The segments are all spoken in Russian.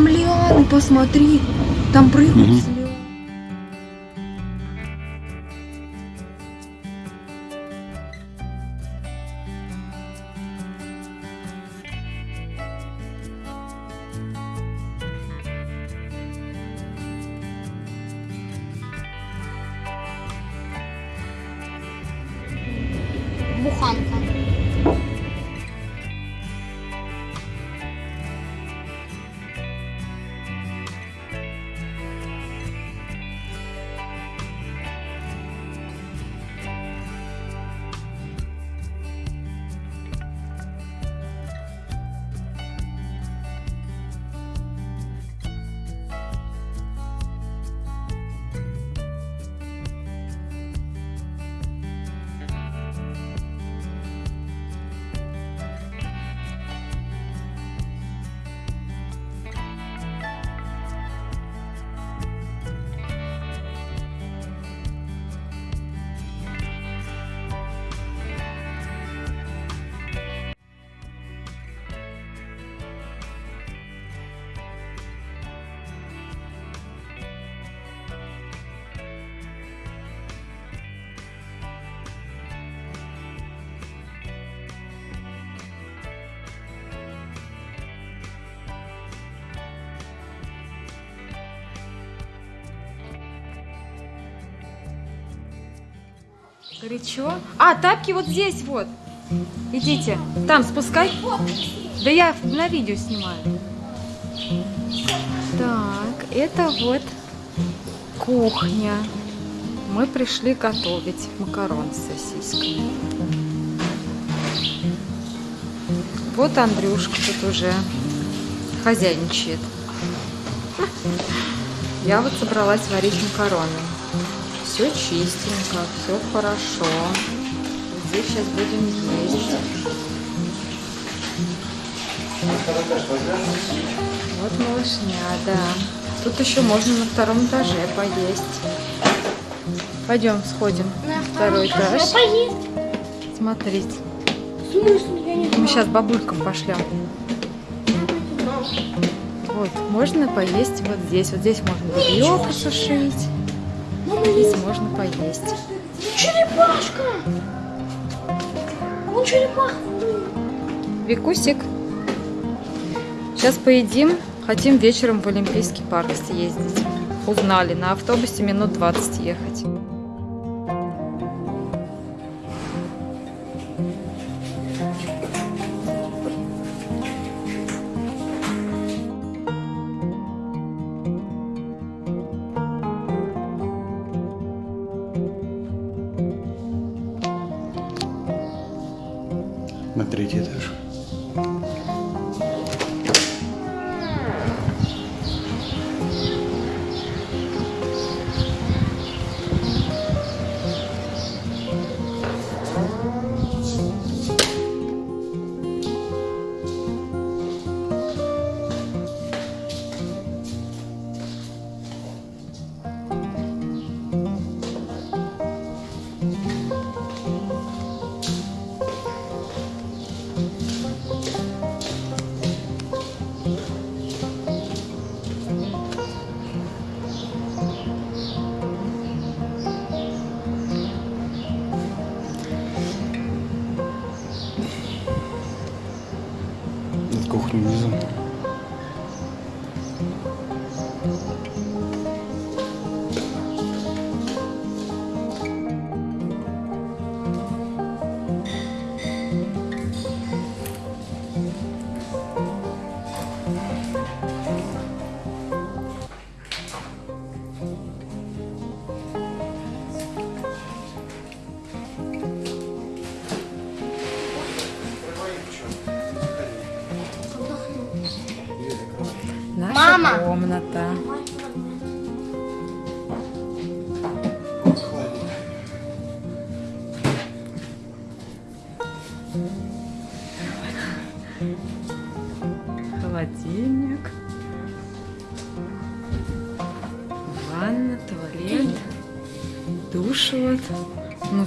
Там лианы, посмотри. Там прыгают Мгм. Горячо. А, тапки вот здесь вот. Идите. Там спускай. Да я на видео снимаю. Так, это вот кухня. Мы пришли готовить макарон с сосисками. Вот Андрюшка тут уже хозяйничает. Я вот собралась варить макароны. Все чистенько, все хорошо. Здесь сейчас будем есть. Вот малышня, да. Тут еще можно на втором этаже поесть. Пойдем сходим. На Второй этаж. поесть. Смотрите. Мы сейчас бабулькам пошлем. Вот, можно поесть вот здесь. Вот здесь можно белье посушить. Здесь можно поесть. Черепашка! Вон черепаха. Викусик. Сейчас поедим. Хотим вечером в Олимпийский парк съездить. Узнали, на автобусе минут 20 ехать. На третий этаж.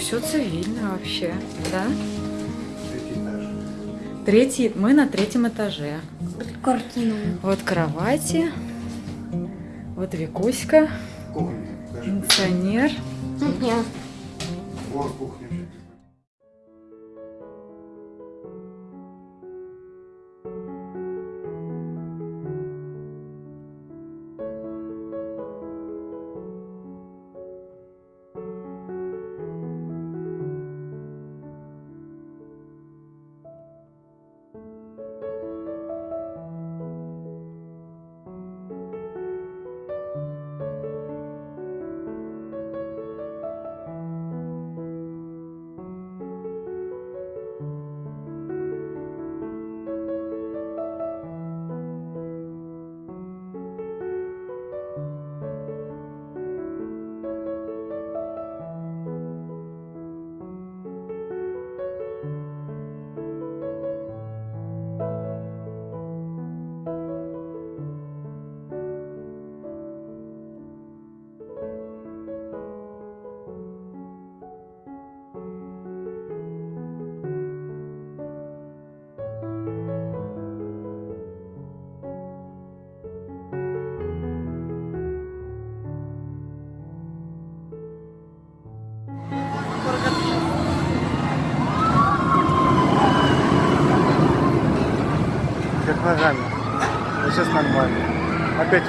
Все цивильно вообще, да? Третий этаж. Третий, мы на третьем этаже. Картину. Вот кровати. Вот Викуська, Кухня. Кондиционер. Нет. Вот кухня.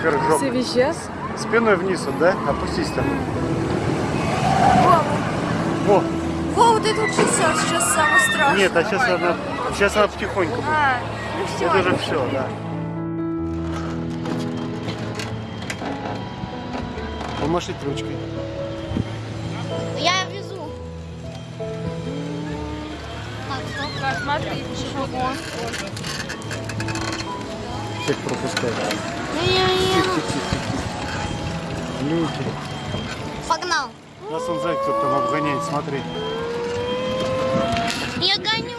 Вверх. Все визжат. Спиной вниз, вот, да? Опустись там. Во. Во, вот это вот сейчас, сейчас самое страшное. Нет, а сейчас она, сейчас она потихоньку будет. А, ну все. Это уже все, да. Помашите ручкой. Я везу. Так, стоп. Смотри, пешеход. Всех пропускать. Люди. Погнал. Нас он знает, кто там обгоняет, смотри. Я гоню.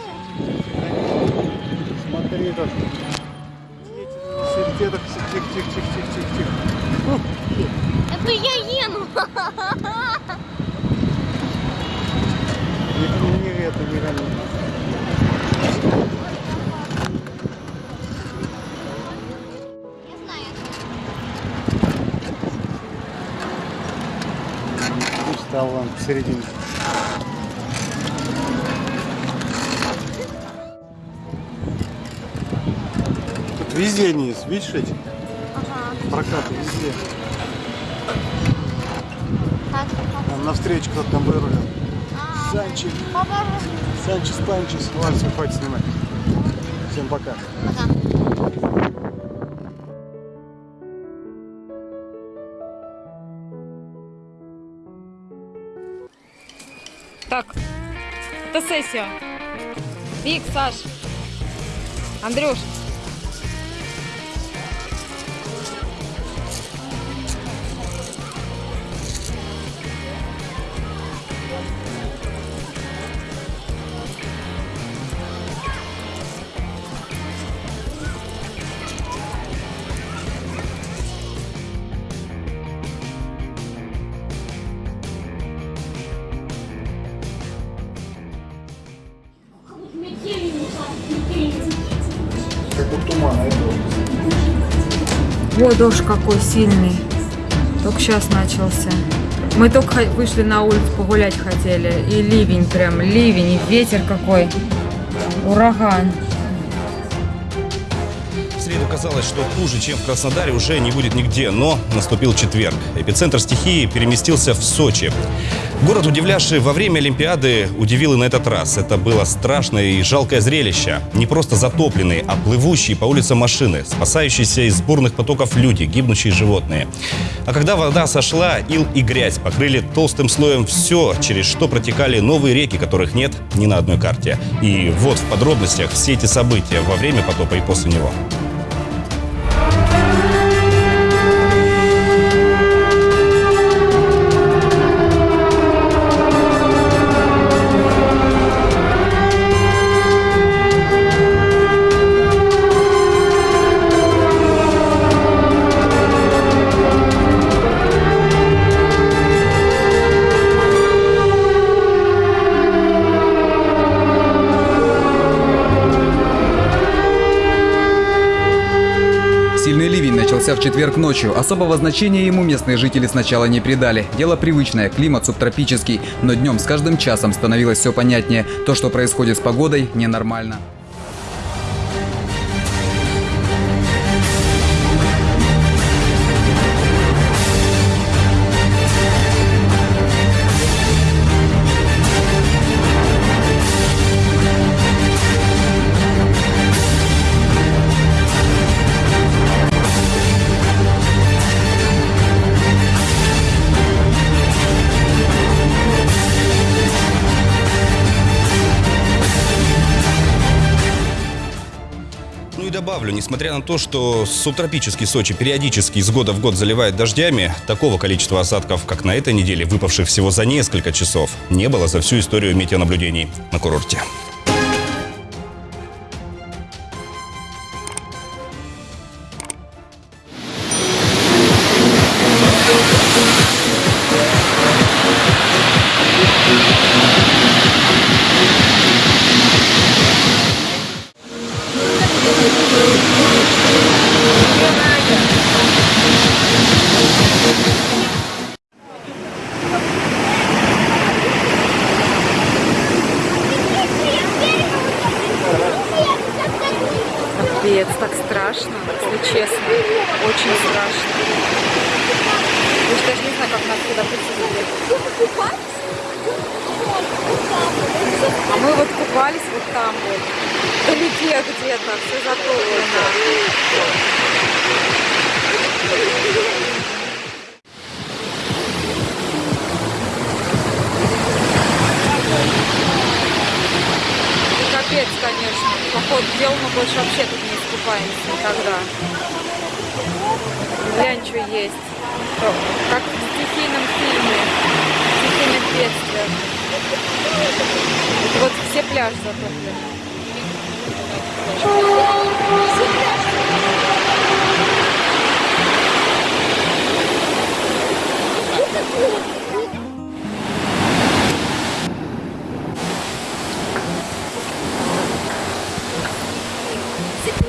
Смотри, как. Велосипедах, тихо, тихо, тихо, тихо, тихо, тихо. Это я ену. Не, не, это, не вон посередине. Тут везде они есть, видишь эти? Прокаты везде. Там навстречу кто-то там вырулил. а, Санчик, папа, Санчес, Панчес. Ладно, все, хватит снимать. Всем пока. пока. Так, фотосессия. Вик, Саш, Андрюш. Дождь какой сильный. Только сейчас начался. Мы только вышли на улицу погулять хотели. И ливень прям, ливень, и ветер какой. Ураган. Казалось, что хуже, чем в Краснодаре, уже не будет нигде, но наступил четверг. Эпицентр стихии переместился в Сочи. Город, удивлявший во время Олимпиады, удивил и на этот раз. Это было страшное и жалкое зрелище. Не просто затопленные, а плывущие по улицам машины, спасающиеся из бурных потоков люди, гибнущие животные. А когда вода сошла, ил и грязь покрыли толстым слоем все, через что протекали новые реки, которых нет ни на одной карте. И вот в подробностях все эти события во время потопа и после него. Начался в четверг ночью. Особого значения ему местные жители сначала не придали. Дело привычное, климат субтропический, но днем с каждым часом становилось все понятнее. То, что происходит с погодой, ненормально. Несмотря на то, что субтропический Сочи периодически из года в год заливает дождями, такого количества осадков, как на этой неделе, выпавших всего за несколько часов, не было за всю историю метеонаблюдений на курорте. Как нас туда прийти. А мы вот купались вот там вот. Вдалеке где-то, все затоплено. Капец, конечно. По ходу дела мы больше вообще тут не искупаемся никогда. Глянь, что есть. Как стихийном фильме. Стихийных бедствиях. Вот все пляжи затоплены.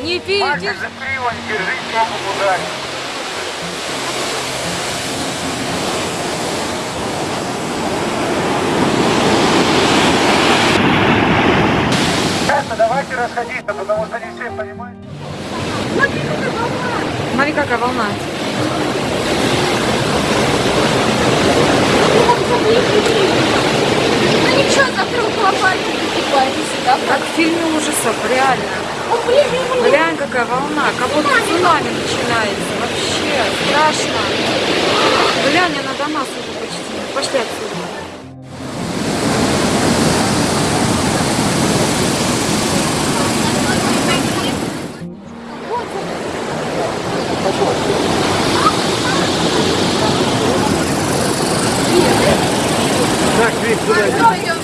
Не видишь? Давайте расходиться, потому что не все понимают. Смотри, какая волна. Ну ничего, завтра аквапарке покупаемся, да? Как в фильме ужасов, реально. Глянь, какая волна, как будто цунами начинается. Вообще страшно. Глянь, она до нас уже почти. Пошли отсюда. Так, Вик, сюда.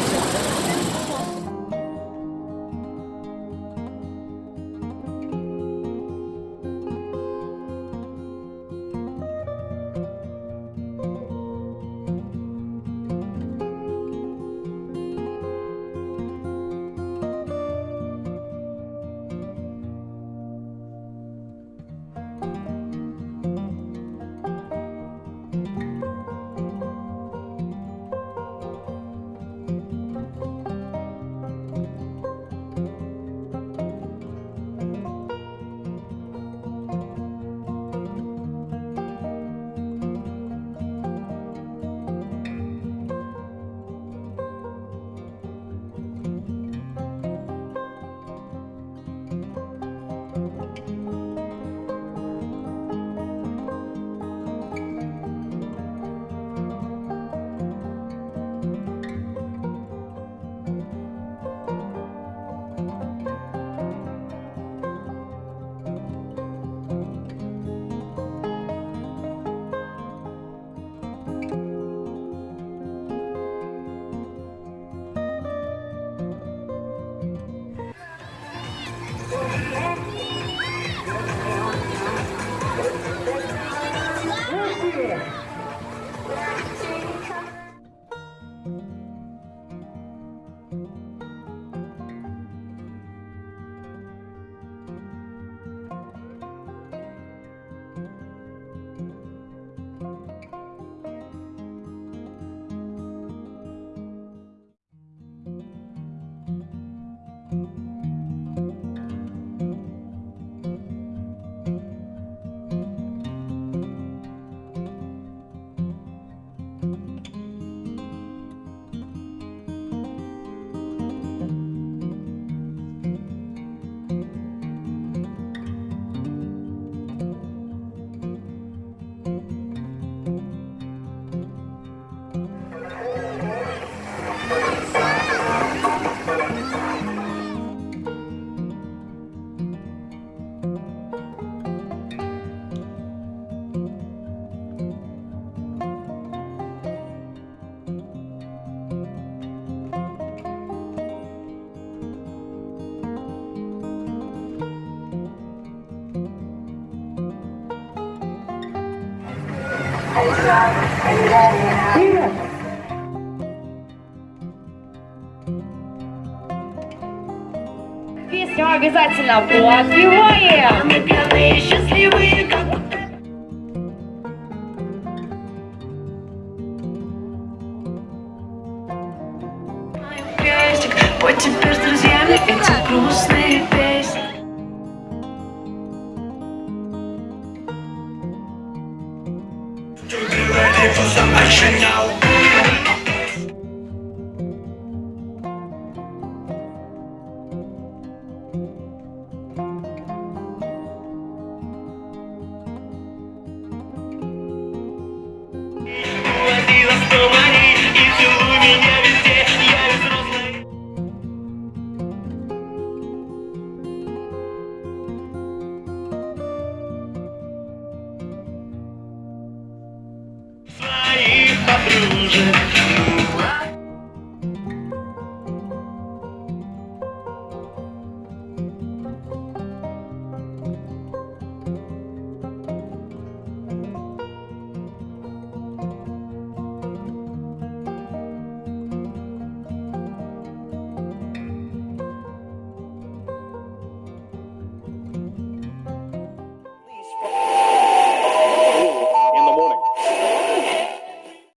Песню обязательно подпеваем. Мы пьяные, счастливые, как крестик Вот теперь с друзьями эти грустные песни Now! Yeah.